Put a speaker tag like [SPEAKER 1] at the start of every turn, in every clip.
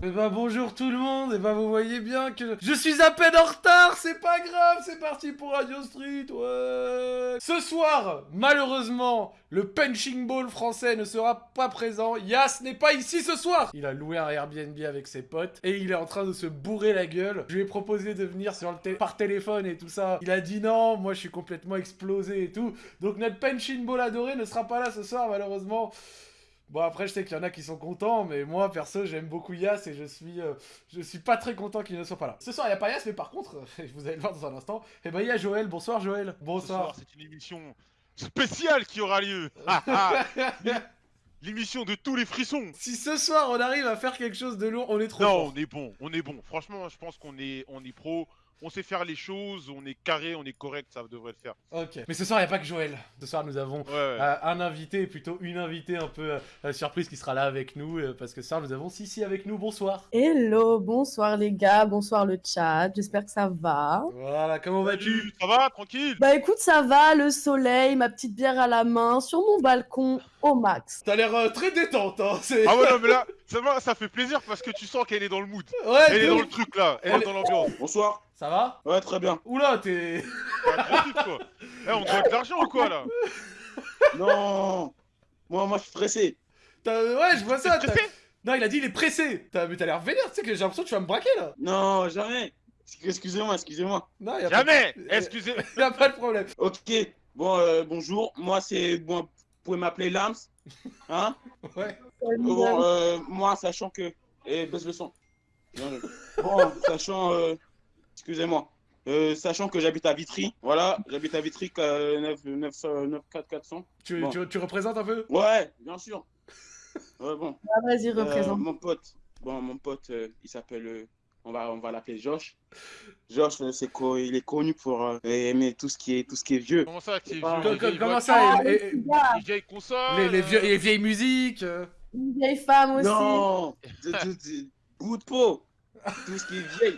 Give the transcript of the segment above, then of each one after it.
[SPEAKER 1] Eh bah bonjour tout le monde, et bah vous voyez bien que je suis à peine en retard, c'est pas grave, c'est parti pour Radio Street, ouais. Ce soir, malheureusement, le punching ball français ne sera pas présent, Yas n'est pas ici ce soir. Il a loué un Airbnb avec ses potes, et il est en train de se bourrer la gueule. Je lui ai proposé de venir par téléphone et tout ça, il a dit non, moi je suis complètement explosé et tout, donc notre punching ball adoré ne sera pas là ce soir malheureusement. Bon après je sais qu'il y en a qui sont contents mais moi perso j'aime beaucoup Yas et je suis euh, je suis pas très content qu'il ne soit pas là. Ce soir il n'y a pas Yas mais par contre, vous allez le voir dans un instant, et eh ben il y a Joël, bonsoir Joël. Bonsoir.
[SPEAKER 2] c'est une émission spéciale qui aura lieu. L'émission de tous les frissons.
[SPEAKER 1] Si ce soir on arrive à faire quelque chose de lourd, on est trop
[SPEAKER 2] Non, on est bon, on est bon. Franchement, je pense qu'on est on est pro on sait faire les choses, on est carré, on est correct, ça devrait le faire.
[SPEAKER 1] Ok. Mais ce soir, il n'y a pas que Joël. Ce soir, nous avons euh, un invité, plutôt une invitée un peu euh, surprise qui sera là avec nous, euh, parce que ce soir, nous avons Sissi avec nous. Bonsoir.
[SPEAKER 3] Hello, bonsoir les gars, bonsoir le chat, j'espère que ça va.
[SPEAKER 1] Voilà, comment vas-tu?
[SPEAKER 2] Ça va, tranquille?
[SPEAKER 3] Bah écoute, ça va, le soleil, ma petite bière à la main, sur mon balcon, au max.
[SPEAKER 1] T'as l'air très détente, hein
[SPEAKER 2] Ah ouais, non, mais là, ça, fait plaisir parce que tu sens qu'elle est dans le mood. Ouais, Elle est dans le truc, là, elle est dans l'ambiance.
[SPEAKER 4] Bonsoir.
[SPEAKER 1] Ça va
[SPEAKER 4] Ouais, très bien.
[SPEAKER 1] Oula, t'es...
[SPEAKER 2] quoi. Eh, on doit de l'argent ou quoi, là?
[SPEAKER 4] Non Moi, moi, je suis pressé.
[SPEAKER 1] Ouais, je vois ça. Non, il a dit il est pressé. Mais t'as l'air vénère, tu sais que j'ai l'impression que tu vas me braquer, là.
[SPEAKER 4] Non, jamais. Excusez-moi, excusez-moi.
[SPEAKER 2] Non, y a Jamais pas... Excusez
[SPEAKER 1] Y'a pas de problème.
[SPEAKER 4] Ok, bon, euh, bonjour. Moi, c'est... Bon, vous pouvez m'appeler Lams. Hein?
[SPEAKER 1] Ouais.
[SPEAKER 4] Bon, euh, moi, sachant que... Eh, baisse le son. Bon, sachant... Euh excusez-moi. Euh, sachant que j'habite à Vitry, voilà, j'habite à Vitry, euh, 9, 9, 4 400.
[SPEAKER 1] Tu, tu, représentes un peu?
[SPEAKER 4] Ouais, bien sûr. Ouais, bon.
[SPEAKER 3] Ah, Vas-y, euh, représente.
[SPEAKER 4] mon pote, bon, mon pote, euh, il s'appelle, on va, on va l'appeler Josh. Josh, c'est il est connu pour aimer tout ce qui est, tout ce qui est vieux.
[SPEAKER 2] Comment ça,
[SPEAKER 1] qui est vieux? Comment ça,
[SPEAKER 2] les, vieilles consoles,
[SPEAKER 1] les, les, vieilles musiques,
[SPEAKER 3] les vieilles femmes aussi.
[SPEAKER 4] Non, bout de peau. Tout ce qui est vieille.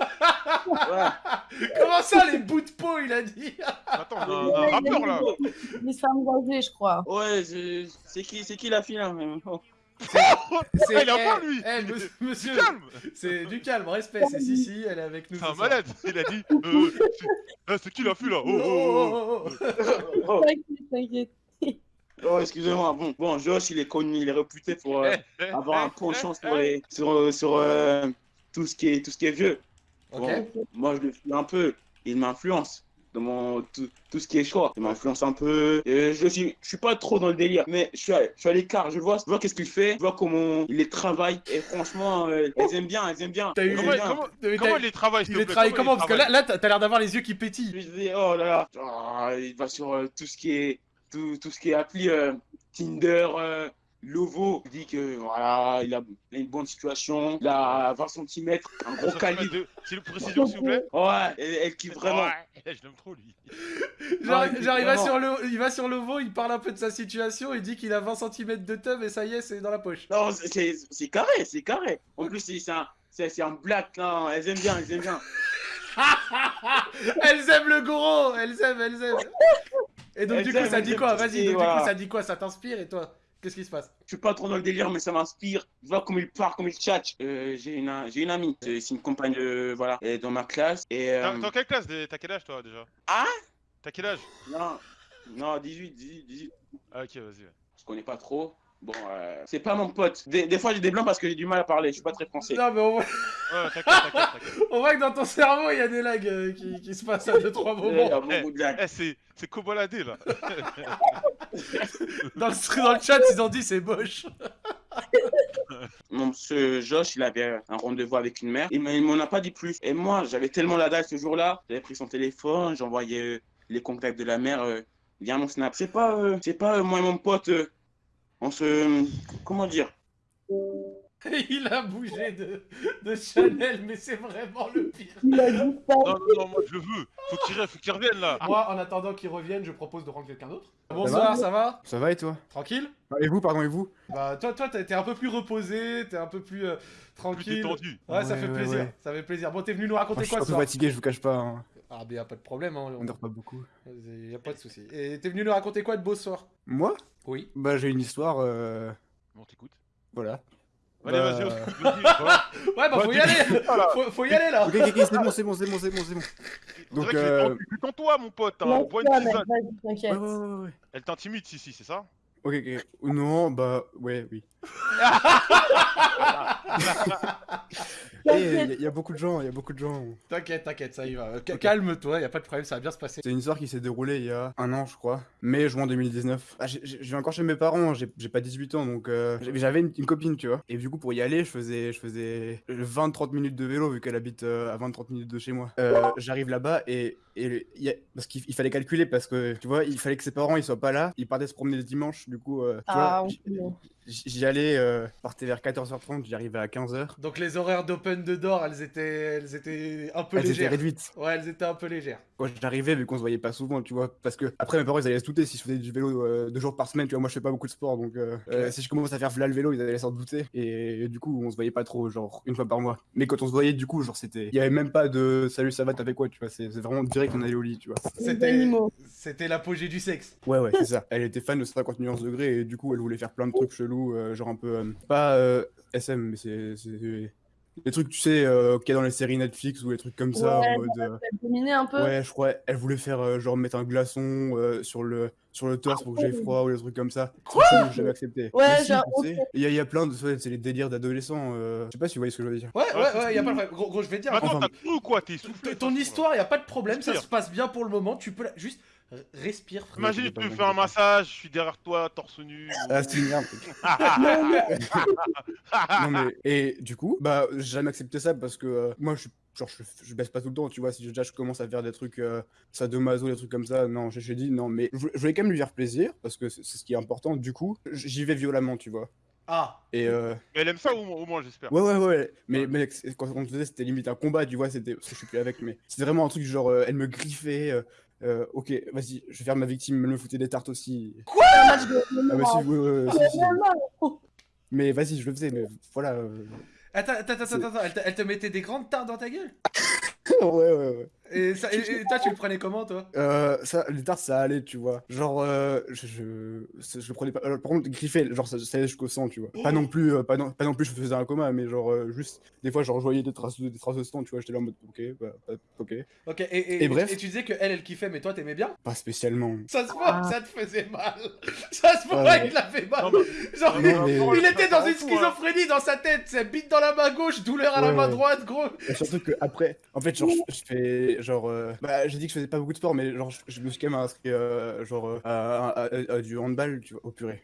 [SPEAKER 1] Comment ça, les bouts de peau, il a dit
[SPEAKER 2] Attends, on a un rappeur là.
[SPEAKER 3] Les femmes âgées, je crois.
[SPEAKER 4] Ouais, c'est qui, qui la fille là
[SPEAKER 2] C'est elle a pas lui
[SPEAKER 1] elle, monsieur, calme C'est du calme, respect, c'est Sissi, elle est avec nous.
[SPEAKER 2] C'est un malade Il a dit euh, eh, C'est qui la fille là? Oh, oh,
[SPEAKER 3] oh, oh. T'inquiète,
[SPEAKER 4] Oh, excusez-moi. Bon, bon, Josh, il est connu, il est réputé pour euh, avoir un penchant sur, les, sur, sur, euh, tout ce qui est, tout ce qui est vieux. moi, je le suis un peu. Il m'influence dans mon tout, tout, ce qui est choix. Il m'influence un peu. Et je suis, je suis pas trop dans le délire, mais je suis à, je suis à l'écart. Je vois, je vois qu'est-ce qu'il fait, je vois comment il les travaille. Et franchement, euh, elles aiment bien, elles aiment bien.
[SPEAKER 2] comment, comment, il les travaille
[SPEAKER 1] Il les travaille comment Parce que là, là t'as l'air d'avoir les yeux qui pétillent.
[SPEAKER 4] Je dis, oh là là, oh, il va sur euh, tout ce qui est, tout, tout ce qui est appli euh, Tinder. Lovo dit que voilà, il a, une bonne situation, il a 20 cm, un gros calibre.
[SPEAKER 2] C'est une précision, s'il vous plaît
[SPEAKER 4] Ouais, elle, kiffe vraiment.
[SPEAKER 2] Ouais, je l'aime trop, lui.
[SPEAKER 1] Genre, il, va sur le, il va sur Lovo, il parle un peu de sa situation, il dit qu'il a 20 cm de tub et ça y est, c'est dans la poche.
[SPEAKER 4] Non, c'est carré, c'est carré. En plus, c'est un, un black, là. elles aiment bien, elles aiment bien.
[SPEAKER 1] elles aiment le gros, elles aiment, elles aiment. Et donc, du coup, ça dit quoi? Vas-y, donc, du coup, ça dit quoi? Ça t'inspire et toi? Qu'est-ce qui se passe?
[SPEAKER 4] Je suis pas trop dans le délire, mais ça m'inspire. Je vois comment il parle, comment il chat. Euh, j'ai une, j'ai une amie, c'est une compagne, euh, voilà, elle est dans ma classe. Et,
[SPEAKER 2] euh... Quelle classe T'as quel âge toi déjà?
[SPEAKER 4] Ah?
[SPEAKER 2] T'as quel âge?
[SPEAKER 4] Non, non, 18, 18, 18.
[SPEAKER 2] Ah ok, vas-y.
[SPEAKER 4] Je connais pas trop. Bon, euh, c'est pas mon pote. Des, fois, j'ai des blancs parce que j'ai du mal à parler. Je suis pas très français.
[SPEAKER 1] Non, mais on voit... Ouais, t'inquiète, t'inquiète, on voit que dans ton cerveau, il y a des lags euh, qui, qui, se passent à 2-3 moments. Il y a
[SPEAKER 2] beaucoup de lags. Eh, c'est, c'est coboladé, là.
[SPEAKER 1] dans, le, dans le chat, ils ont dit c'est moche.
[SPEAKER 4] Mon ce Josh, il avait un rendez-vous avec une mère. Il m'en a pas dit plus. Et moi, j'avais tellement la dalle ce jour-là. J'avais pris son téléphone, j'envoyais euh, les contacts de la mère via mon snap. C'est pas, c'est pas moi et mon pote on se... Comment dire?
[SPEAKER 1] Il a bougé de, de Chanel, mais c'est vraiment le pire.
[SPEAKER 2] Non, non, non, moi je le veux. Faut qu'il faut qu'il revienne là.
[SPEAKER 1] Moi, en attendant qu'il revienne, je propose de rendre quelqu'un d'autre. Bonsoir, ça va,
[SPEAKER 5] ça va et toi?
[SPEAKER 1] Tranquille?
[SPEAKER 5] Ah, Et vous, pardon, et vous?
[SPEAKER 1] Bah, toi, toi, t'es un peu plus reposé, t'es un peu plus euh, tranquille.
[SPEAKER 2] Plus
[SPEAKER 1] Ouais, ça fait plaisir, ça fait plaisir. Bon, t'es venu nous raconter quoi
[SPEAKER 5] Je suis un peu fatigué, je vous cache pas. Hein.
[SPEAKER 1] Ah, mais y'a pas de problème, hein.
[SPEAKER 5] On dort pas beaucoup.
[SPEAKER 1] Y'a pas de soucis. Et t'es venu nous raconter quoi de beau ce soir?
[SPEAKER 5] Moi?
[SPEAKER 1] Oui.
[SPEAKER 5] Bah, j'ai une histoire. Euh...
[SPEAKER 2] Bon, t'écoutes.
[SPEAKER 5] Voilà.
[SPEAKER 2] Allez, vas-y, bah,
[SPEAKER 1] Ouais, bah
[SPEAKER 2] Bah,
[SPEAKER 1] faut y
[SPEAKER 2] t'es-
[SPEAKER 1] aller
[SPEAKER 2] Voilà.
[SPEAKER 1] faut, faut y aller là
[SPEAKER 5] Ok, ok, c'est bon, c'est bon, c'est bon, c'est bon, c'est bon.
[SPEAKER 2] On
[SPEAKER 5] Donc, euh,
[SPEAKER 2] qu'en toi, mon pote. Hein. Une tisane.
[SPEAKER 5] Ouais,
[SPEAKER 3] t'inquiète.
[SPEAKER 5] ouais, ouais, ouais.
[SPEAKER 2] Elle t'intimide, si, si, c'est ça?
[SPEAKER 5] Ok, ok. Non, bah, ouais, oui. Eh, Il
[SPEAKER 3] T'inquiète.
[SPEAKER 5] y, a beaucoup de gens, il y a beaucoup de gens.
[SPEAKER 1] T'inquiète, t'inquiète, ça y va. Ca- Calme-toi, y a pas de problème, ça va bien se passer.
[SPEAKER 5] C'est une histoire qui s'est déroulée il y a un an, je crois. Mai, juin 2019. Ah, j'ai- j'ai- je vais encore chez mes parents, j'ai j'ai pas 18 ans, donc euh, j'avais- une, une copine, tu vois. Et du coup, pour y aller, je faisais, je faisais 20-30 minutes de vélo, vu qu'elle habite euh, à 20-30 minutes de chez moi. Euh, J'arrive là-bas et, et le- il y a- parce qu'il il fallait calculer, parce que, tu vois, il fallait que ses parents, ils soient pas là. Ils partaient se promener le dimanche, du coup, euh, tu
[SPEAKER 3] Ah,
[SPEAKER 5] vois, j'y allais, euh, je partais vers 14h30, j'y arrivais à 15h.
[SPEAKER 1] Donc les horaires d'open de door, elles étaient, elles étaient un peu
[SPEAKER 5] Elles étaient
[SPEAKER 1] légères.
[SPEAKER 5] réduites.
[SPEAKER 1] Ouais, elles étaient un peu légères.
[SPEAKER 5] Quand j'arrivais, vu qu'on se voyait pas souvent, tu vois, parce que après mes parents ils allaient se douter si je faisais du vélo euh, deux jours par semaine, tu vois, moi je fais pas beaucoup de sport, donc euh, euh, si je commence à faire v'là le vélo, ils allaient s'en douter, et, du coup on se voyait pas trop, genre une fois par mois. Mais quand on se voyait, du coup, genre c'était, il y avait même pas de salut ça va, t'as fait quoi, tu vois, c'est c'est vraiment direct on allait au lit, tu vois.
[SPEAKER 1] C'était l'apogée du sexe.
[SPEAKER 5] Ouais, ouais, c'est ça. Elle était fan de 50 nuances degrés, et du coup elle voulait faire plein de trucs chelous, euh, genre un peu, euh, pas euh, SM, mais c'est des trucs, tu sais, euh, qu'il y a dans les séries Netflix ou des trucs comme ça,
[SPEAKER 3] Ouais,
[SPEAKER 5] en mode. euh,
[SPEAKER 3] Elle dominait un peu.
[SPEAKER 5] Ouais, je crois, elle voulait faire euh, genre mettre un glaçon euh, sur le sur le torse pour que j'ai froid ou des trucs comme ça. Quoi J'avais accepté.
[SPEAKER 3] Ouais,
[SPEAKER 5] Mais si,
[SPEAKER 3] genre,
[SPEAKER 5] Il y, a- il y a plein de c'est les délires d'adolescents. euh, Je sais pas si vous voyez ce que je veux dire.
[SPEAKER 1] Ouais,
[SPEAKER 2] Ouais,
[SPEAKER 1] ouais, ouais, y a pas de problème. Gros, gros, je vais te dire.
[SPEAKER 2] Attends,
[SPEAKER 5] Enfin-
[SPEAKER 2] t'as cru ou quoi? T'es soufflé
[SPEAKER 1] Ton histoire, y a pas de problème, ça se passe bien pour le moment. Tu peux la- juste respire. frère.
[SPEAKER 2] Imagine, tu me fais un massage, je suis derrière toi, torse nu.
[SPEAKER 5] Ah, c'est une merde. non mais et du coup, bah j'ai jamais accepté ça parce que euh, moi je suis genre je, je baisse pas tout le temps, tu vois, si déjà je commence à faire des trucs euh, sadomaso, des trucs comme ça, non, j'ai dit non mais je voulais- je voulais quand même lui faire plaisir parce que c'est ce qui est important. Du coup, j'y vais violemment, tu vois.
[SPEAKER 1] Ah,
[SPEAKER 5] Et euh,
[SPEAKER 2] Mais elle aime ça au, au moins, j'espère.
[SPEAKER 5] Ouais, ouais, ouais. Mais, quand on faisait, c'était limite un combat, tu vois. C'était parce que je suis plus avec, mais c'était vraiment un truc genre, euh, elle me griffait. Euh, ok, vas-y, je vais faire ma victime. Me foutait des tartes aussi.
[SPEAKER 3] De-
[SPEAKER 5] Ah, bah si, si, si.
[SPEAKER 3] Oh,
[SPEAKER 5] Mais vas-y, je le faisais, mais voilà. euh,
[SPEAKER 1] attends, attends, attends, attends, attends, elle, te- elle te mettait des grandes tartes dans ta gueule?
[SPEAKER 5] Ouais, ouais, ouais.
[SPEAKER 1] Et, ça, et, et toi, tu le prenais comment, toi?
[SPEAKER 5] Euh, ça, les tartes, ça allait, tu vois. Genre, euh, je, je, je le prenais pas. par contre, griffer, genre, ça, ça allait jusqu'au sang, tu vois. Pas non plus, euh, pas, non, pas non plus, je faisais un coma, mais genre, euh, juste, des fois, genre, je voyais des traces de, des traces de sang, tu vois. J'étais là en mode, ok, bah, bah, ok.
[SPEAKER 1] Ok, et, et,
[SPEAKER 5] Et bref.
[SPEAKER 1] et tu disais que elle, elle kiffait, mais toi, t'aimais bien?
[SPEAKER 5] Pas spécialement.
[SPEAKER 1] Ça se voit,
[SPEAKER 3] Ah.
[SPEAKER 1] ça te faisait mal. Ça se voit,
[SPEAKER 5] Ouais.
[SPEAKER 1] il l'a fait mal.
[SPEAKER 2] Non, mais-
[SPEAKER 1] Genre,
[SPEAKER 5] Non, mais-
[SPEAKER 1] il était dans une
[SPEAKER 2] hein.
[SPEAKER 1] schizophrénie dans sa tête. C'est bite dans la main gauche, douleur à la main
[SPEAKER 5] ouais.
[SPEAKER 1] droite, gros.
[SPEAKER 5] Et surtout que après, en fait, genre, je, je fais, genre, euh, bah, j'ai dit que je faisais pas beaucoup de sport, mais genre, je, me suis quand même inscrit, euh, genre, euh, à, à- à- à du handball, tu vois, au purée.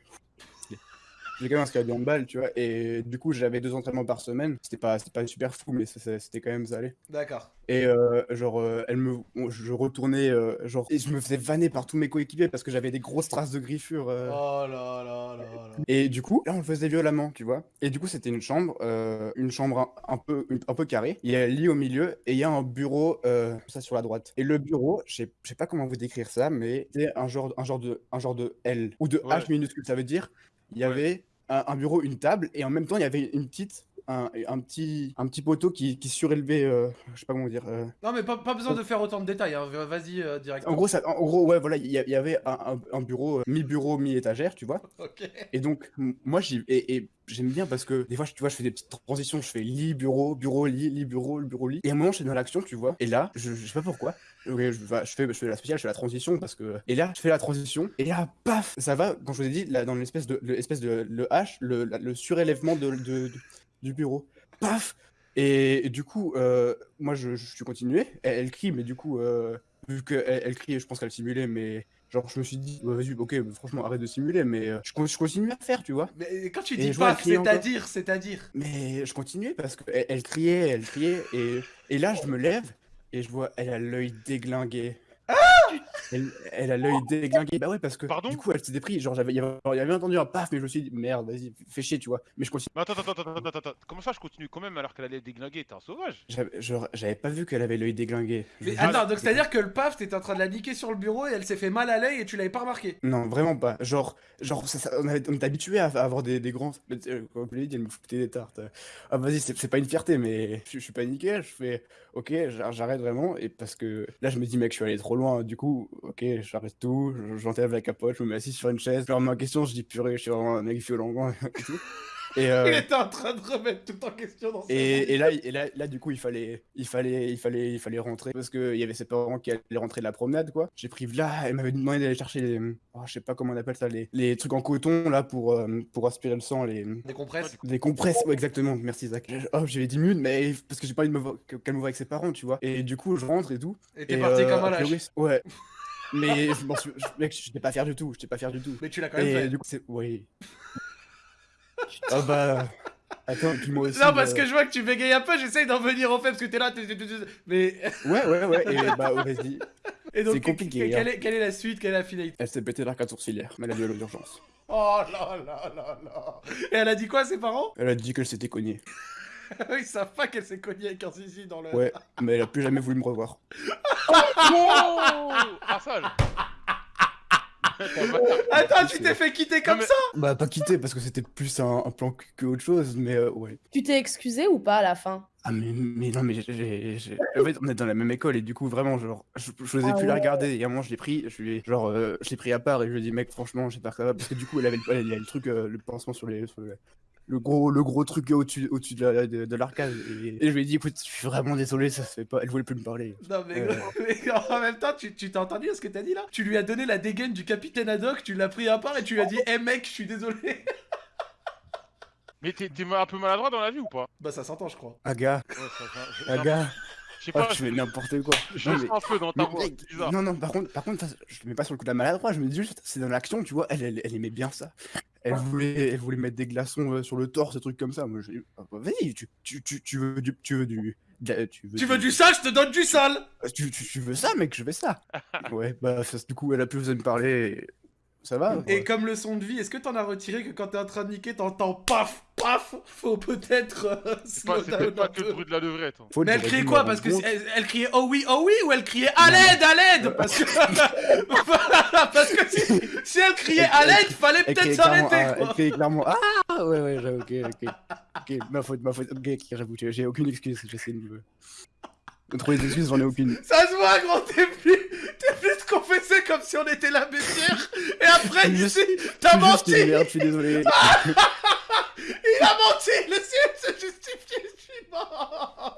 [SPEAKER 5] J'ai quand même inscrit à du handball, tu vois, et du coup, j'avais deux entraînements par semaine. C'était pas, pas super fou, mais c'était quand même ça allait.
[SPEAKER 1] D'accord.
[SPEAKER 5] Et euh, genre, euh, elle me, je retournais, euh, genre, et je me faisais vanner par tous mes coéquipiers parce que j'avais des grosses traces de griffures. euh.
[SPEAKER 1] Oh là là là là.
[SPEAKER 5] Et du coup, là, on le faisait violemment, tu vois. Et du coup, c'était une chambre, une chambre un, un peu, une- un peu carrée. Il y a un lit au milieu et il y a un bureau, ça sur la droite. Et le bureau, je sais je sais pas comment vous décrire ça, mais c'est un genre, un genre de, un genre de L ou de
[SPEAKER 2] Ouais.
[SPEAKER 5] H minuscule. Ça veut dire, il y avait un, un bureau, une table et en même temps, il y avait une petite, un, un petit, un petit poteau qui, qui surélevait, euh, je sais pas comment dire. euh,
[SPEAKER 1] Non, mais pas, pas besoin de faire autant de détails. Hein. Vas-y, euh, direct.
[SPEAKER 5] En gros, ça, en gros, ouais, voilà, il y, avait un, bureau, euh, mi-bureau, mi-étagère, tu vois.
[SPEAKER 1] Ok.
[SPEAKER 5] Et donc, moi, j'y et, et j'aime bien parce que des fois, tu vois, je fais des petites transitions. Je fais lit, bureau, bureau, lit, lit, bureau, bureau, lit. Et à un moment, je suis dans l'action, tu vois. Et là, je, je sais pas pourquoi. Ok, je, fais, je fais la spéciale, je fais la transition parce que. Et là, je fais la transition. Et là, paf Ça va, quand je vous ai dit, là, dans l'espèce de, l'espèce de le H, le, le surélèvement de, de- de- du bureau. Paf et, et du coup, euh, moi, je, je suis continué. Elle, elle crie, mais du coup, euh, vu qu'elle elle crie, je pense qu'elle simulait, mais. Genre, je me suis dit, ouais, vas-y, ok, franchement, arrête de simuler, mais euh, je, con- je continue à faire, tu vois.
[SPEAKER 1] Mais quand tu dis paf, c'est-à-dire, c'est-à-dire.
[SPEAKER 5] Mais je continuais parce qu'elle elle criait, elle criait, et, et là, je me lève et je vois, elle a l'œil déglingué. Elle, elle a l'œil déglingué. Bah ouais, parce que
[SPEAKER 2] Pardon
[SPEAKER 5] du coup, elle s'était pris. Genre, j'avais, il y avait entendu un paf, mais je me suis dit, merde, vas-y, fais chier, tu vois. Mais je continue.
[SPEAKER 2] Mais attends, attends, attends, attends, attends, attends. Comment ça, je continue quand même alors qu'elle allait déglinguer? T'es un sauvage.
[SPEAKER 5] J'avais genre, j'avais pas vu qu'elle avait l'œil déglingué.
[SPEAKER 1] Mais attends, donc c'est-à-dire que le paf, t'étais en train de la niquer sur le bureau et elle s'est fait mal à l'œil et tu l'avais pas remarqué?
[SPEAKER 5] Non, vraiment pas. Genre, genre ça- ça- on, avait- on est habitué à, à avoir des, des grands. euh, Comme je l'ai dit, elle me foutait des tartes. Ah, vas-y, c'est c'est pas une fierté, mais je, je suis paniqué. Je fais, ok, j'a- j'arrête vraiment. Et parce que là, je me dis, mec, je suis allé trop loin. Du coup, ok, j'arrête tout. je- J'enlève la capote, je me mets assis sur une chaise. Je remets en question, je dis, purée, je suis vraiment un mec violent. et tout. Et, euh,
[SPEAKER 1] Il était en train de remettre tout en question dans
[SPEAKER 5] Et, et là, et là, là, du coup, il fallait, il fallait, il fallait, il fallait rentrer parce que il y avait ses parents qui allaient rentrer de la promenade, quoi. J'ai pris là, elle m'avait demandé d'aller chercher les, oh, je sais pas comment on appelle ça, les, les trucs en coton là pour, euh, pour aspirer le sang, les,
[SPEAKER 1] Des compresses.
[SPEAKER 5] des compresses. Ouais, exactement. Merci Zach. Oh, j'avais 10 minutes, mais parce que j'ai pas envie de me voir, que- qu'elle me voit avec ses parents, tu vois. Et du coup, je rentre et tout.
[SPEAKER 1] Et t'es parti
[SPEAKER 5] euh,
[SPEAKER 1] comme un lâche.
[SPEAKER 5] ouais. Mais je m'en suis, je- mec, j'étais pas fier du tout. J'étais pas fier du tout.
[SPEAKER 1] Mais tu l'as quand même
[SPEAKER 5] Et
[SPEAKER 1] fait.
[SPEAKER 5] du coup, c'est, oui. ah bah. Attends, puis moi aussi.
[SPEAKER 1] Non, parce
[SPEAKER 5] euh,
[SPEAKER 1] que je vois que tu bégayes un peu, j'essaye d'en venir au fait parce que t'es là, t'es- t'es- t'es- t'es- mais.
[SPEAKER 5] Ouais, ouais, ouais. Et bah, vas-y.
[SPEAKER 1] Et donc,
[SPEAKER 5] C'est compliqué,
[SPEAKER 1] que- Quelle
[SPEAKER 5] hein.
[SPEAKER 1] est, quelle est la suite Quelle est la finalité?
[SPEAKER 5] Elle s'est pété l'arcade sourcilière, mais elle a dû aller aux urgences.
[SPEAKER 1] Oh là là là là Et elle a dit quoi, ses parents?
[SPEAKER 5] Elle a dit qu'elle s'était cognée.
[SPEAKER 1] Ils savent pas qu'elle s'est cognée avec un zizi dans le.
[SPEAKER 5] Ouais, mais elle a plus jamais voulu me revoir.
[SPEAKER 2] Ah, pas-
[SPEAKER 1] Attends, tu t'es fait quitter comme
[SPEAKER 2] mais-
[SPEAKER 1] ça
[SPEAKER 5] Bah, pas quitté parce que c'était plus un, un plan que autre chose, mais euh, ouais.
[SPEAKER 3] Tu t'es excusé ou pas à la fin?
[SPEAKER 5] Ah, mais, mais non, mais j'ai- j'ai. j'ai- En fait, on est dans la même école et du coup, vraiment, genre, je, je n'osais
[SPEAKER 3] Ah
[SPEAKER 5] plus la regarder. Et à un moment, je l'ai pris, je lui ai, genre, euh, je l'ai pris à part et je lui ai dit, mec, franchement, que ça va. Parce que du coup, elle avait le, elle avait le truc, euh, le pansement sur les. sur le gros, le gros truc au-dessus au de la- de, de l'arcade. Et, et je lui ai dit, écoute, je suis vraiment désolé, ça se fait pas. Elle voulait plus me parler.
[SPEAKER 1] Non, mais,
[SPEAKER 5] Euh.
[SPEAKER 1] mais en même temps, tu tu t'as entendu ce que t'as dit là? Tu lui as donné la dégaine du capitaine Haddock, tu l'as pris à part et tu lui as dit Hé mec, je suis désolé.
[SPEAKER 2] Mais t'es t'es un peu maladroit dans la vie ou pas?
[SPEAKER 1] Bah, ça s'entend, je crois.
[SPEAKER 5] Aga,
[SPEAKER 2] Ouais, ça- ça- j'ai-
[SPEAKER 5] Aga,
[SPEAKER 2] Je sais
[SPEAKER 5] oh,
[SPEAKER 2] pas,
[SPEAKER 5] tu fais n'importe quoi.
[SPEAKER 2] je
[SPEAKER 5] Non, mais-
[SPEAKER 2] un peu dans ta voix,
[SPEAKER 5] non, non, par contre, par contre, ça, je le mets pas sur le coup de la maladroit, je me dis juste, c'est dans l'action, tu vois, elle, elle, elle aimait bien ça. Elle voulait, elle voulait mettre des glaçons euh, sur le torse, des trucs comme ça. Moi, j'ai ah, bah, vas-y, tu, tu, tu, tu veux du, tu veux du, la- tu veux,
[SPEAKER 1] Tu veux du sale, je te donne du sale
[SPEAKER 5] tu, tu, tu veux ça, mec, je veux ça. ouais, bah, ça, du coup, elle a plus besoin de parler, et ça va.
[SPEAKER 1] Et
[SPEAKER 5] ouais.
[SPEAKER 1] comme leçon de vie, est-ce que t'en as retiré que quand t'es en train de niquer, t'entends paf, paf Faut peut-être euh,
[SPEAKER 2] C'est pas,
[SPEAKER 1] down
[SPEAKER 2] que le bruit de la levrette. hein.
[SPEAKER 1] Mais elle criait quoi? Parce que elle, elle criait oh oui, oh oui ou elle criait à l'aide, à l'aide Parce que parce que si, si elle criait à l'aide, fallait peut-être s'arrêter.
[SPEAKER 5] ah, elle criait clairement, ah, ouais, ouais, ok, ok. Ok, ma faute, ma faute, ok, ok, j'avoue, j'ai j'ai aucune excuse, j'essaie de me... trouver des excuses, j'en ai aucune.
[SPEAKER 1] Ça se voit, gros, t'es plus, t'es plus de confesser comme si on était la bêtière. Et après, ici, t'as menti.
[SPEAKER 5] merde, je suis désolé.
[SPEAKER 1] Il a menti. Laissez-le se justifier. Je suis mort.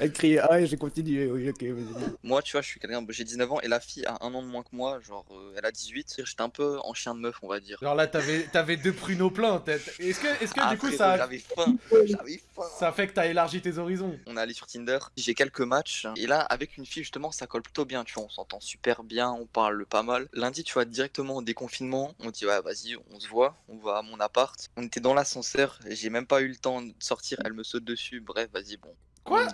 [SPEAKER 5] Elle criait, ah, et j'ai continué, oui, ok, vas-y.
[SPEAKER 6] Moi, tu vois, je suis quelqu'un, j'ai 19 ans et la fille a un an de moins que moi, genre euh, elle a 18. J'étais un peu en chien de meuf, on va dire.
[SPEAKER 1] Alors là, t'avais, t'avais deux pruneaux pleins. t'as- Est-ce que, est-ce que
[SPEAKER 6] Ah,
[SPEAKER 1] du coup, ça,
[SPEAKER 6] J'avais faim, j'avais faim.
[SPEAKER 1] ça fait que t'as élargi tes horizons?
[SPEAKER 6] On est allé sur Tinder, j'ai quelques matchs, et là, avec une fille, justement, ça colle plutôt bien, tu vois, on s'entend super bien, on parle pas mal. Lundi, tu vois, directement au déconfinement, on dit, ouais, vas-y, on se voit, on va à mon appart. On était dans l'ascenseur, j'ai même pas eu le temps de sortir, elle me saute dessus, bref, vas-y, bon.
[SPEAKER 1] Quoi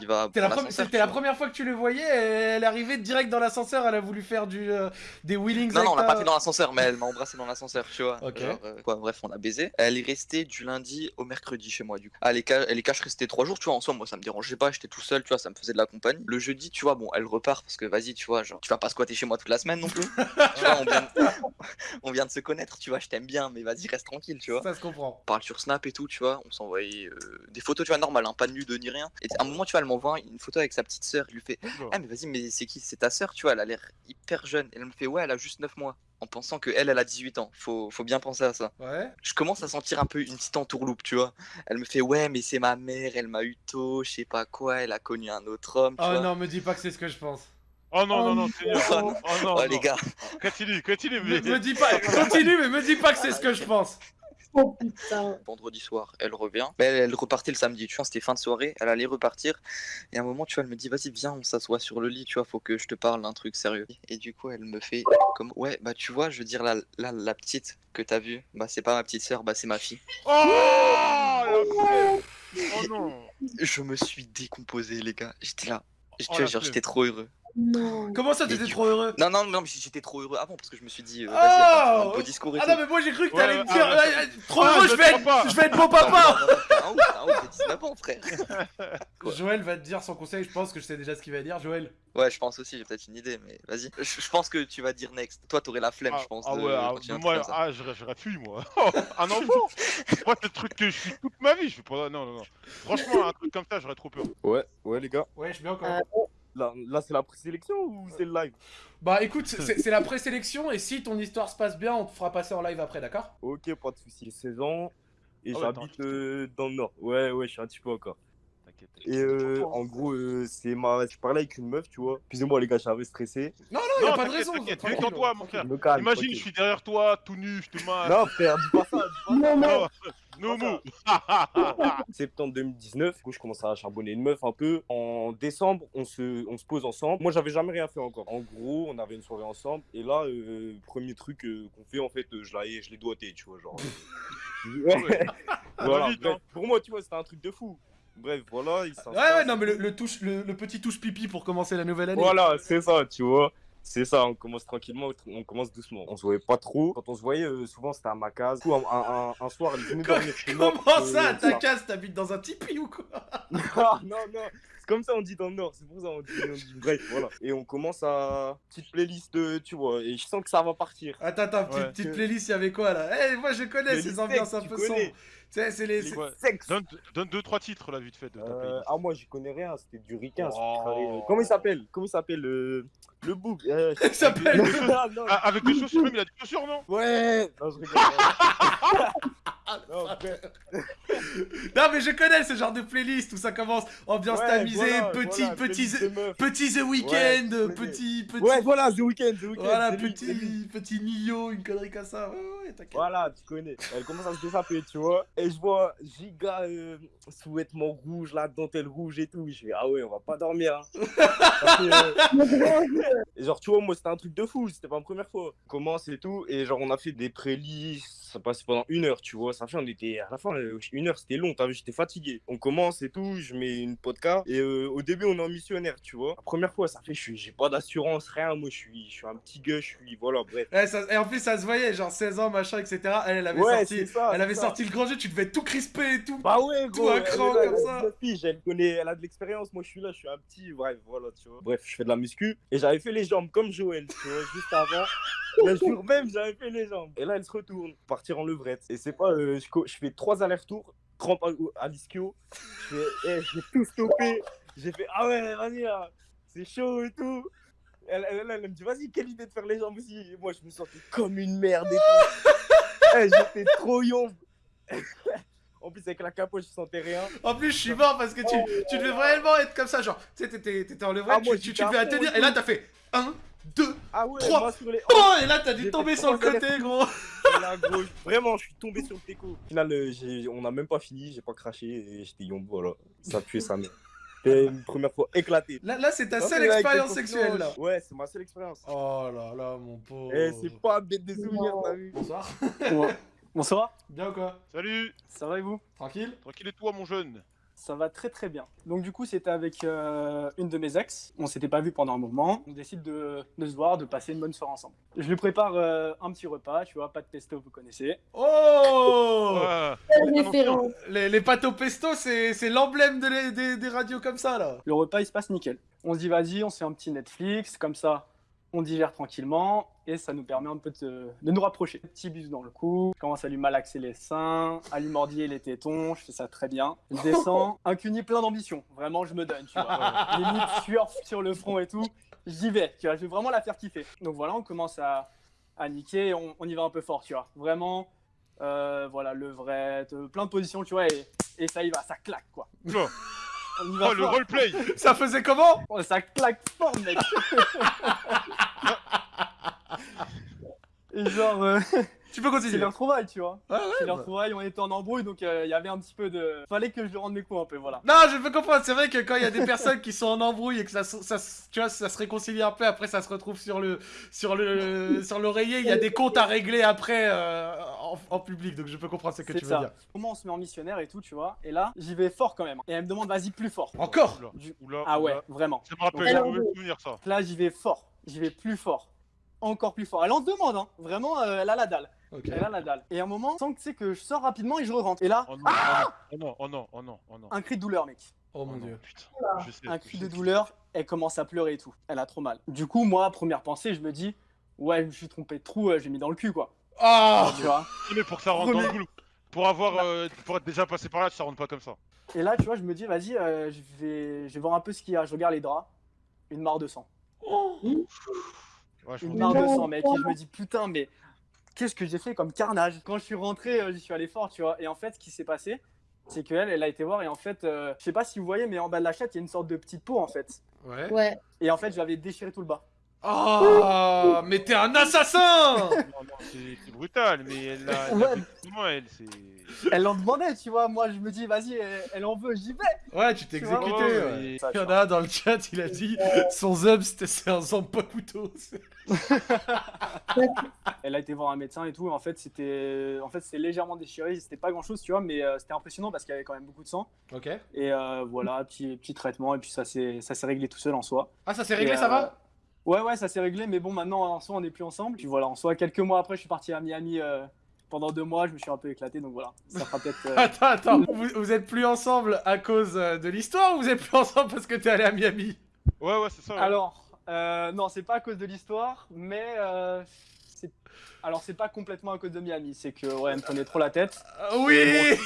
[SPEAKER 1] C'était la, première fois que tu le voyais, elle est arrivée direct dans l'ascenseur, elle a voulu faire du, euh, des wheelings
[SPEAKER 6] Non, non, on l'a pas fait dans l'ascenseur, mais elle m'a embrassé dans l'ascenseur, tu vois.
[SPEAKER 1] Ok.
[SPEAKER 6] Genre, euh, quoi, bref, on a baisé. Elle est restée du lundi au mercredi chez moi, du coup. Ah, les, ca- les caches restaient trois jours, tu vois. En soi, moi, ça me dérangeait pas, j'étais tout seul, tu vois, ça me faisait de la compagnie. Le jeudi, tu vois, bon, elle repart parce que vas-y, tu vois, genre, tu vas pas squatter chez moi toute la semaine non plus. tu vois, on vient, de... on vient de se connaître, tu vois, je t'aime bien, mais vas-y, reste tranquille, tu vois.
[SPEAKER 1] Ça se comprend.
[SPEAKER 6] On parle sur Snap et tout, tu vois, on s'envoyait euh, des photos, tu vois, normales, hein, pas de nude ni rien. Et à un moment, tu vois, elle m'envoie une photo avec sa petite sœur, il lui fait
[SPEAKER 2] Oula.
[SPEAKER 6] ah mais vas-y mais c'est qui c'est ta sœur tu vois elle a l'air hyper jeune et elle me fait ouais elle a juste 9 mois en pensant que elle elle a 18 ans faut, faut bien penser à ça
[SPEAKER 1] Ouais.
[SPEAKER 6] je commence à sentir un peu une petite entourloupe tu vois elle me fait ouais mais c'est ma mère elle m'a eu tôt je sais pas quoi elle a connu un autre homme tu
[SPEAKER 1] Oh
[SPEAKER 6] vois.
[SPEAKER 1] non, me dis pas que c'est ce que je pense.
[SPEAKER 2] Oh non, non, non,
[SPEAKER 3] Oh
[SPEAKER 2] Seigneur.
[SPEAKER 6] Oh
[SPEAKER 2] Oh
[SPEAKER 6] non.
[SPEAKER 2] non,
[SPEAKER 6] Oh,
[SPEAKER 2] non.
[SPEAKER 6] les gars
[SPEAKER 2] Continue, continue,
[SPEAKER 1] Me,
[SPEAKER 2] mais.
[SPEAKER 1] me dis pas, continue, mais me dis pas que c'est ce que je pense.
[SPEAKER 3] Oh putain.
[SPEAKER 6] vendredi soir elle revient mais elle, elle repartait le samedi tu vois c'était fin de soirée elle allait repartir et à un moment tu vois elle me dit vas-y viens on s'assoit sur le lit tu vois faut que je te parle d'un truc sérieux et du coup elle me fait comme ouais bah tu vois je veux dire la, la, la petite que t'as vue bah c'est pas ma petite sœur bah c'est ma fille
[SPEAKER 2] Oh. Oh non
[SPEAKER 6] Je me suis décomposé, les gars. J'étais là. Tu
[SPEAKER 2] Oh,
[SPEAKER 6] j'étais trop heureux.
[SPEAKER 3] Non.
[SPEAKER 1] Comment ça, t'étais trop heureux?
[SPEAKER 6] Non, non, non, mais j'étais trop heureux avant parce que je me suis dit, euh,
[SPEAKER 1] Oh
[SPEAKER 6] vas-y, beau discours et
[SPEAKER 1] Ah
[SPEAKER 6] tout.
[SPEAKER 1] non, mais moi j'ai cru que
[SPEAKER 2] Ouais,
[SPEAKER 1] t'allais me
[SPEAKER 2] ah,
[SPEAKER 1] dire
[SPEAKER 2] ouais.
[SPEAKER 1] euh, euh, Trop
[SPEAKER 2] Ah,
[SPEAKER 1] heureux,
[SPEAKER 2] je
[SPEAKER 1] je vais, être, je vais être beau papa
[SPEAKER 6] non, non, t'as un ouf, t'as un ouf, t'as 19 ans, frère. Quoi
[SPEAKER 1] Joël va te dire son conseil, je pense que je sais déjà ce qu'il va dire. Joël.
[SPEAKER 6] Ouais, je pense aussi, j'ai peut-être une idée, mais vas-y. Je, je pense que tu vas dire next. Toi, t'aurais la flemme,
[SPEAKER 2] Ah,
[SPEAKER 6] je pense.
[SPEAKER 2] ah
[SPEAKER 6] de
[SPEAKER 2] ouais, ah, moi, ah, j'aurais j'aurais fui, moi. Oh, un enfant Moi, c'est le truc que je suis toute ma vie. Je fais pas. Non, non, non. Franchement, un truc comme ça, j'aurais trop peur.
[SPEAKER 7] Ouais, ouais les gars.
[SPEAKER 1] Ouais, je suis bien encore.
[SPEAKER 3] Euh,
[SPEAKER 7] Là, là c'est la présélection ou c'est le live?
[SPEAKER 1] Bah écoute, c'est la présélection et si ton histoire se passe bien, on te fera passer en live après, d'accord?
[SPEAKER 7] Ok, pas de soucis. 16 ans, Et
[SPEAKER 2] Ah
[SPEAKER 7] j'habite euh, dans le nord. Ouais, ouais, je suis un petit peu encore.
[SPEAKER 2] T'inquiète.
[SPEAKER 7] Et euh, en gros, euh, c'est ma... je parlais avec une meuf, tu vois. Excusez-moi, les gars, j'avais stressé.
[SPEAKER 1] Non, non, y a
[SPEAKER 2] Non,
[SPEAKER 1] pas de raison.
[SPEAKER 2] t'inquiète, détends-toi, mon frère. Imagine, je suis derrière toi, tout nu, je te masse.
[SPEAKER 7] Non, frère, dis pas ça.
[SPEAKER 3] Non,
[SPEAKER 2] move.
[SPEAKER 7] septembre 2019, du coup, je commence à charbonner une meuf un peu. En décembre, on se, on se pose ensemble. Moi, j'avais jamais rien fait encore. En gros, on avait une soirée ensemble. Et là, euh, premier truc euh, qu'on fait, en fait, euh, je l'ai, je l'ai doigté, tu vois, genre. voilà,
[SPEAKER 2] vite,
[SPEAKER 7] bref.
[SPEAKER 2] hein.
[SPEAKER 7] Pour moi, tu vois, c'était un truc de fou. Bref, voilà. Il
[SPEAKER 1] Ouais, ouais, non, mais le, le touche, le, le petit touche pipi pour commencer la nouvelle année.
[SPEAKER 7] Voilà, c'est ça, tu vois. C'est ça, on commence tranquillement, on commence doucement. On se voyait pas trop. Quand on se voyait, euh, souvent c'était à ma case. Du coup, un, un- un- un soir, elle venait dormir chez moi.
[SPEAKER 1] Comment ça, ta case, t'habites dans un tipi ou quoi
[SPEAKER 7] Ah, non, non, c'est comme ça on dit dans le Nord, c'est pour ça on dit, on dit bref, voilà. Et on commence à petite playlist, euh, tu vois, et je sens que ça va partir.
[SPEAKER 1] Attends, attends, petite,
[SPEAKER 2] Ouais.
[SPEAKER 1] petite playlist, il y avait quoi là? Eh, moi je connais ces ambiances un peu sombres. C'est les.
[SPEAKER 7] Les
[SPEAKER 2] Ouais. Donne, donne deux, trois titres là, vite fait de ta
[SPEAKER 7] Euh,
[SPEAKER 2] playlist.
[SPEAKER 7] ah, moi j'y connais rien, c'était du ricain. ce
[SPEAKER 2] Oh.
[SPEAKER 7] Comment il s'appelle? Comment il s'appelle euh, Le bouc. euh,
[SPEAKER 1] Il s'appelle.
[SPEAKER 7] Ah,
[SPEAKER 2] avec des chaussures, même il a des chaussures, non?
[SPEAKER 7] Ouais Non, je rigole. non, frère.
[SPEAKER 1] Non, mais je connais ce genre de playlist où ça commence ambiance
[SPEAKER 7] Ouais,
[SPEAKER 1] tamisée,
[SPEAKER 7] voilà,
[SPEAKER 1] petit,
[SPEAKER 7] voilà,
[SPEAKER 1] petit,
[SPEAKER 7] meufs.
[SPEAKER 1] petit The Weeknd,
[SPEAKER 7] Ouais,
[SPEAKER 1] petit, petit.
[SPEAKER 7] Ouais, voilà, The Weeknd, The Weeknd.
[SPEAKER 1] Voilà,
[SPEAKER 7] lui,
[SPEAKER 1] petit, petit Nio, une connerie comme ça. Ouais, ouais, t'inquiète.
[SPEAKER 7] Voilà, tu connais. Elle commence à se désaper, tu vois. Et je vois giga euh, sous-vêtements rouges, la dentelle rouge et tout. Je fais, ah ouais, on va pas dormir. hein. Euh, genre, tu vois, moi, c'était un truc de fou. C'était pas la première fois. On commence et tout. Et genre, on a fait des prélists. Ça passait pendant une heure, tu vois. Ça fait, on était à la fin, euh, une heure, c'était long. T'as vu, j'étais fatigué. On commence et tout. Je mets une podcast. Et euh, au début, on est en missionnaire, tu vois. La première fois, ça fait, je suis- j'ai pas d'assurance, rien. Moi, je suis, je suis un petit gars, je suis, voilà, bref.
[SPEAKER 1] Ouais, ça- et en plus, ça se voyait, genre 16 ans, machin, etc. Elle, elle avait
[SPEAKER 7] Ouais,
[SPEAKER 1] sorti,
[SPEAKER 7] ça.
[SPEAKER 1] elle avait
[SPEAKER 7] ça.
[SPEAKER 1] sorti le grand jeu, tu devais tout crispé et tout.
[SPEAKER 7] Bah ouais,
[SPEAKER 1] Tout
[SPEAKER 7] gros.
[SPEAKER 1] un
[SPEAKER 7] elle
[SPEAKER 1] cran
[SPEAKER 7] là,
[SPEAKER 1] comme ça.
[SPEAKER 7] 19 piges, elle connaît, elle a de l'expérience. Moi, je suis là, je suis un petit. Bref, voilà, tu vois. Bref, je fais de la muscu et j'avais fait les jambes comme Joël, tu vois, juste avant. Le jour même, j'avais fait les jambes. Et là, elle se retourne, partir en levrette. Et c'est pas, euh, je, fais trois allers-retours, crampe à, à l'ischio. Je fais, eh, j'ai tout stoppé. J'ai fait, ah ouais, vas-y, là, c'est chaud et tout. Elle, elle, elle, elle me dit, vas-y, quelle idée de faire les jambes aussi. Et moi, je me sentais comme une merde et tout. Eh, J'étais trop yombe. En plus, avec la capote, je sentais rien.
[SPEAKER 1] En plus, je suis mort parce que tu, tu devais vraiment être comme ça, genre, tu sais, t'étais en levrette,
[SPEAKER 7] Ah,
[SPEAKER 1] tu, tu, tu devais à tenir,
[SPEAKER 7] et
[SPEAKER 1] là, t'as fait 1, 2,
[SPEAKER 7] Ah ouais, moi sur les.
[SPEAKER 1] oh, et là, t'as dû tomber sur le côté, gros.
[SPEAKER 7] Là, gros, vraiment, je suis tombé sur le teco. Au final, euh, j'ai- on n'a même pas fini, j'ai pas craché et j'étais yombo, voilà. Ça puait sa mère. C'était une première fois éclaté.
[SPEAKER 1] Là, là c'est ta seule expérience sexuelle, là.
[SPEAKER 7] Ouais, c'est ma seule expérience.
[SPEAKER 1] Oh là là, mon pauvre.
[SPEAKER 7] Et c'est pas bête des souvenirs, t'as vu.
[SPEAKER 1] Bonsoir.
[SPEAKER 8] Bonsoir,
[SPEAKER 1] Bien ou quoi?
[SPEAKER 2] Salut
[SPEAKER 8] ça va et vous?
[SPEAKER 1] Tranquille?
[SPEAKER 2] Tranquille et toi, mon jeune?
[SPEAKER 8] Ça va très très bien. Donc du coup c'était avec euh, une de mes ex, on s'était pas vu pendant un moment, on décide de, de se voir, de passer une bonne soirée ensemble. Je lui prépare euh, un petit repas, tu vois, pas de pesto, vous connaissez.
[SPEAKER 1] Oh
[SPEAKER 2] Ouais.
[SPEAKER 1] Les, les pâtes au pesto, c'est c'est l'emblème de des, des radios comme ça, là.
[SPEAKER 8] Le repas il se passe nickel. On se dit vas-y, on se fait un petit Netflix, comme ça on digère tranquillement et ça nous permet un peu de, de nous rapprocher. Petit bisou dans le cou, je commence à lui malaxer les seins, à lui mordiller les tétons, je fais ça très bien. Je descends, un cuni plein d'ambition, vraiment je me donne, tu vois. Limite sueur sur le front et tout, j'y vais, tu vois, je vais vraiment la faire kiffer. Donc voilà, on commence à, à niquer, et on, on y va un peu fort, tu vois. Vraiment, euh, voilà, levrette, euh, plein de positions, tu vois, et, et ça y va, ça claque, quoi.
[SPEAKER 2] Oh,
[SPEAKER 8] On y va
[SPEAKER 2] Oh, le roleplay
[SPEAKER 1] Ça faisait comment?
[SPEAKER 8] Oh, ça claque fort, mec. Et genre, euh,
[SPEAKER 1] Tu peux
[SPEAKER 8] c'est
[SPEAKER 1] continuer.
[SPEAKER 8] leur trouvaille, tu vois.
[SPEAKER 1] Ouais,
[SPEAKER 8] C'est
[SPEAKER 1] ouais,
[SPEAKER 8] leur
[SPEAKER 1] bah.
[SPEAKER 8] trouvaille, on était en embrouille, donc euh, il y avait un petit peu de. Fallait que je lui rende mes coups un peu, voilà.
[SPEAKER 1] Non, je peux comprendre. C'est vrai que quand il y a des personnes qui sont en embrouille et que ça, tu vois, ça se réconcilie un peu, après ça se retrouve sur le, sur le, sur l'oreiller. Il y a des comptes à régler après euh, en, en public. Donc je peux comprendre ce que
[SPEAKER 8] C'est
[SPEAKER 1] tu veux
[SPEAKER 8] ça.
[SPEAKER 1] dire.
[SPEAKER 8] Comment on se met en missionnaire et tout, tu vois. Et là, j'y vais fort quand même. Et elle me demande, vas-y, plus fort.
[SPEAKER 1] Encore
[SPEAKER 2] Oula,
[SPEAKER 8] Du-
[SPEAKER 2] oula,
[SPEAKER 8] Ah ouais,
[SPEAKER 2] oula.
[SPEAKER 8] vraiment.
[SPEAKER 2] Ça me rappelle
[SPEAKER 8] Donc là-
[SPEAKER 2] souvenir, ça.
[SPEAKER 8] Là, j'y vais fort. J'y vais plus fort. Encore plus fort. Elle en demande, hein. Vraiment, euh, elle a la dalle.
[SPEAKER 1] Ok.
[SPEAKER 8] Elle a la dalle. Et à un moment, sans que tu sais que je sors rapidement et je rentre. Et là,
[SPEAKER 2] Oh non,
[SPEAKER 8] Ah
[SPEAKER 2] oh non, oh non, oh non, oh non.
[SPEAKER 8] un cri de douleur, mec.
[SPEAKER 1] Oh
[SPEAKER 2] Oh
[SPEAKER 1] mon
[SPEAKER 2] non,
[SPEAKER 1] dieu.
[SPEAKER 2] putain. Je sais,
[SPEAKER 8] un cri de douleur, elle commence à pleurer et tout. Elle a trop mal. Du coup, moi, première pensée, je me dis, ouais, je me suis trompé de trou, euh, j'ai mis dans le cul, quoi.
[SPEAKER 1] Ah
[SPEAKER 8] Tu vois
[SPEAKER 2] c'est. Mais pour que ça rentre dans le boulot. Pour avoir, euh, pour être déjà passé par là, ça rentre pas comme ça.
[SPEAKER 8] Et là, tu vois, je me dis, vas-y, euh, je, vais, je vais voir un peu ce qu'il y a. Je regarde les draps. Une mare de sang.
[SPEAKER 2] Ouais, je
[SPEAKER 8] Une mare de sang, mec. Et je me dis, putain, mais qu'est-ce que j'ai fait comme carnage? Quand je suis rentré, euh, j'y suis allé fort, tu vois. Et en fait, ce qui s'est passé, c'est qu'elle, elle a été voir et en fait, euh, je sais pas si vous voyez, mais en bas de la chatte, il y a une sorte de petite peau en fait.
[SPEAKER 1] Ouais.
[SPEAKER 3] Ouais.
[SPEAKER 8] Et en fait, je l'avais déchiré tout le bas.
[SPEAKER 1] Oh, mais t'es un assassin
[SPEAKER 2] Non, non, c'est brutal, mais elle l'a. elle comment, C'est.
[SPEAKER 8] Elle en demandait, tu vois. Moi, je me dis, vas-y, elle, elle en veut, j'y vais.
[SPEAKER 1] Ouais, tu t'es
[SPEAKER 8] vois,
[SPEAKER 1] exécuté.
[SPEAKER 2] ouais,
[SPEAKER 1] Il y en a un dans le chat, il a dit son zub c'était c'est un zampa couteau.
[SPEAKER 8] Elle a été voir un médecin et tout. Et en fait, c'était, en fait, légèrement déchiré. C'était pas grand chose, tu vois, mais euh, c'était impressionnant parce qu'il y avait quand même beaucoup de sang.
[SPEAKER 1] Ok.
[SPEAKER 8] Et euh, voilà, petit, petit traitement. Et puis ça s'est, ça s'est réglé tout seul en soi.
[SPEAKER 1] Ah, ça s'est réglé,
[SPEAKER 8] Et,
[SPEAKER 1] ça
[SPEAKER 8] euh,
[SPEAKER 1] va
[SPEAKER 8] Ouais, ouais, ça s'est réglé, mais bon, maintenant, en soi, on n'est plus ensemble. Puis voilà, en soi, quelques mois après, je suis parti à Miami euh, pendant deux mois, je me suis un peu éclaté, donc voilà. Ça fera peut-être. euh,
[SPEAKER 1] Attends, attends, vous, vous êtes plus ensemble à cause euh, de l'histoire ou vous êtes plus ensemble parce que t'es allé à Miami?
[SPEAKER 2] Ouais, ouais, c'est ça. ouais.
[SPEAKER 8] Alors, euh, non, c'est pas à cause de l'histoire, mais. euh, c'est- Alors, c'est pas complètement à cause de Miami, c'est que, ouais, elle me prenait trop la tête.
[SPEAKER 1] Euh, Oui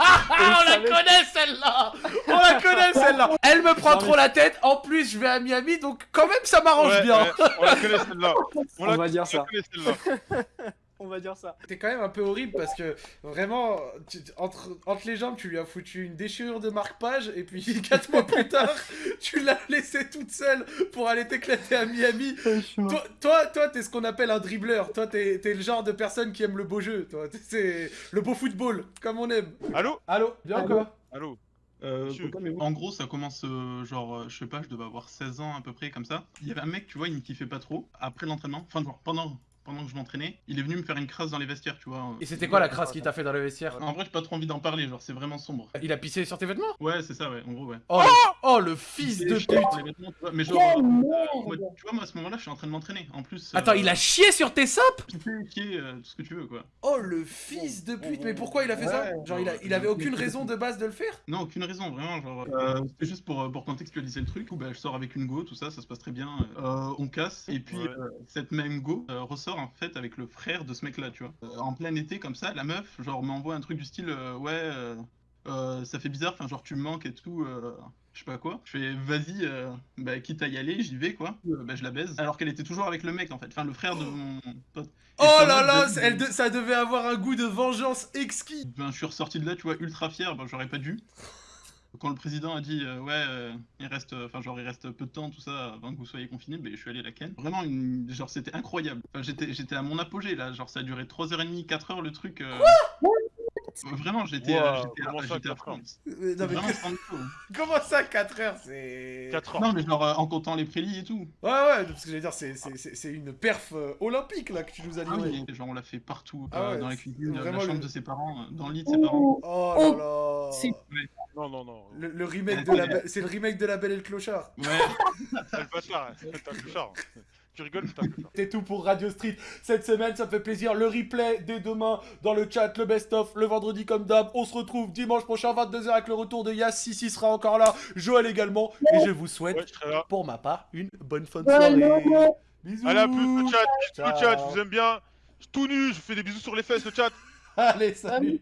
[SPEAKER 1] on la connaît celle-là. On la connaît celle-là. Elle me prend
[SPEAKER 8] Non,
[SPEAKER 1] trop
[SPEAKER 8] mais-
[SPEAKER 1] la tête, en plus je vais à Miami, donc quand même ça m'arrange
[SPEAKER 2] Ouais,
[SPEAKER 1] bien.
[SPEAKER 2] ouais, on la connaît celle-là. On,
[SPEAKER 8] On
[SPEAKER 2] la,
[SPEAKER 8] va dire
[SPEAKER 2] on la
[SPEAKER 8] ça. On va dire ça.
[SPEAKER 1] T'es quand même un peu horrible parce que vraiment, tu- entre, entre les jambes, tu lui as foutu une déchirure de marque-page et puis 4 mois plus tard, tu l'as laissée toute seule pour aller t'éclater à Miami. Toi, toi, toi, t'es ce qu'on appelle un dribbleur. Toi, t'es t'es le genre de personne qui aime le beau jeu. Toi, c'est le beau football, comme on aime.
[SPEAKER 2] Allô?
[SPEAKER 1] Allô Bien
[SPEAKER 3] Allô?
[SPEAKER 1] quoi?
[SPEAKER 2] Allô?
[SPEAKER 9] Euh, en gros, ça commence euh, genre, euh, je sais pas, je devais avoir 16 ans à peu près comme ça. Il y avait un mec, tu vois, il me kiffait pas trop. Après l'entraînement, enfin, genre pendant, pendant que je m'entraînais, il est venu me faire une crasse dans les vestiaires, tu vois.
[SPEAKER 1] Et c'était quoi la crasse qu'il t'a fait dans le vestiaire
[SPEAKER 9] En vrai, j'ai pas trop envie d'en parler, genre, c'est vraiment sombre.
[SPEAKER 1] Il a pissé sur tes vêtements?
[SPEAKER 9] Ouais, c'est ça, ouais, en gros, ouais.
[SPEAKER 1] Oh, le, oh, le fils de pute
[SPEAKER 9] les tu vois, mais genre, moi, tu vois, moi à ce moment-là, je suis en train de m'entraîner. En plus.
[SPEAKER 1] Attends,
[SPEAKER 9] euh,
[SPEAKER 1] il a chié sur tes sapes
[SPEAKER 9] Tu peux chier, euh, tout ce que tu veux, quoi.
[SPEAKER 1] Oh, le fils de pute Mais pourquoi il a fait ça? Genre, il, a, il avait aucune raison de base de le faire?
[SPEAKER 9] Non, aucune raison, vraiment. Genre, euh, c'était juste pour, pour contextualiser le truc. Coup, bah, je sors avec une go, tout ça, ça se passe très bien. Euh, on casse, et puis
[SPEAKER 2] Ouais.
[SPEAKER 9] euh, cette même go euh, ressort en fait avec le frère de ce mec-là, tu vois. Euh, en plein été, comme ça, la meuf, genre, m'envoie un truc du style, euh, ouais, euh, ça fait bizarre, enfin, genre, tu me manques et tout. je sais pas quoi. Je fais vas-y, bah, quitte à y aller, j'y vais quoi. Bah, je la baise. Alors qu'elle était toujours avec le mec en fait, enfin le frère de mon pote. Et
[SPEAKER 1] Oh là là,
[SPEAKER 9] je-
[SPEAKER 1] elle de- ça devait avoir un goût de vengeance exquis
[SPEAKER 9] Ben, je suis ressorti de là, tu vois, ultra fier, ben, j'aurais pas dû. Quand le président a dit, euh, ouais, euh, il reste, euh, enfin, genre, il reste peu de temps, tout ça, avant que vous soyez confinés, ben, je suis allé la ken. Vraiment, une... genre, c'était incroyable. J'étais, j'étais à mon apogée, là, genre, ça a duré 3h30, 4h, le truc. euh, Vraiment, j'étais, euh,
[SPEAKER 2] Wow,
[SPEAKER 9] j'étais, à-
[SPEAKER 2] comment ça,
[SPEAKER 9] j'étais à
[SPEAKER 2] quatre heures
[SPEAKER 9] fond.
[SPEAKER 1] Euh, non, mais
[SPEAKER 9] Vraiment,
[SPEAKER 1] que-
[SPEAKER 9] sans défaut, hein.
[SPEAKER 1] Comment ça 4 heures C'est...
[SPEAKER 2] 4 heures.
[SPEAKER 9] Non, mais genre, euh, en comptant les prélis et tout.
[SPEAKER 1] Ouais, ouais, parce que j'allais dire, c'est- c'est c'est- c'est une perf euh, olympique là que tu nous as
[SPEAKER 9] Ah
[SPEAKER 1] livré.
[SPEAKER 9] oui, genre, on l'a fait partout,
[SPEAKER 1] Ah
[SPEAKER 9] euh,
[SPEAKER 1] ouais,
[SPEAKER 9] dans la cuisine,
[SPEAKER 1] vraiment
[SPEAKER 9] la chambre
[SPEAKER 1] le-
[SPEAKER 9] de ses parents, euh, dans le lit de ses parents.
[SPEAKER 1] Oh là là
[SPEAKER 3] C'est-
[SPEAKER 2] Non, non, non.
[SPEAKER 1] Le, le remake de la c'est le remake de La Belle et le Clochard.
[SPEAKER 9] Ouais,
[SPEAKER 2] C'est le bâtard, c'est un clochard. Tu rigoles, c'est
[SPEAKER 1] tout pour Radio Street cette semaine, ça me fait plaisir. Le replay dès demain dans le chat, le best-of, le vendredi comme d'hab. On se retrouve dimanche prochain 22h avec le retour de Yass. Sissi sera encore là, Joël également. Et je vous souhaite,
[SPEAKER 2] Ouais, je
[SPEAKER 1] pour ma part, une bonne fin de
[SPEAKER 3] Ouais,
[SPEAKER 1] soirée.
[SPEAKER 3] ouais.
[SPEAKER 1] Bisous.
[SPEAKER 2] Allez, à plus, le chat. Le chat, je vous aime bien. Je suis tout nu, je vous fais des bisous sur les fesses, le chat.
[SPEAKER 1] Allez, salut.